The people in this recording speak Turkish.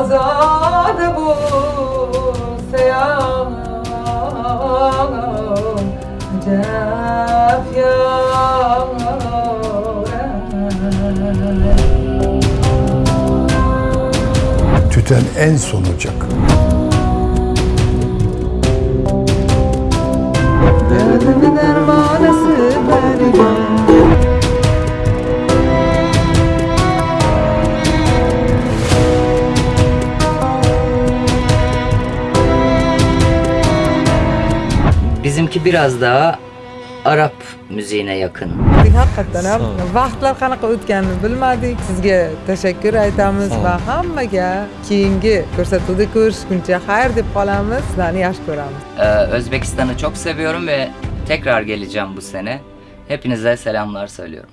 azad bu seyanım cef Tüten en sonucak. Bizimki biraz daha Arap müziğine yakın. haqiqatdan ham vaqtlar qanaqa o'tganini bilmadik sizga tashakkur aytamiz va hammaga keyingi ko'rsatuvda ko'rishguncha xayr deb qolamiz sizlarni yaxshi ko'ramiz Ee, Özbekistan'ı çok seviyorum ve tekrar geleceğim bu sene. Hepinize selamlar söylüyorum.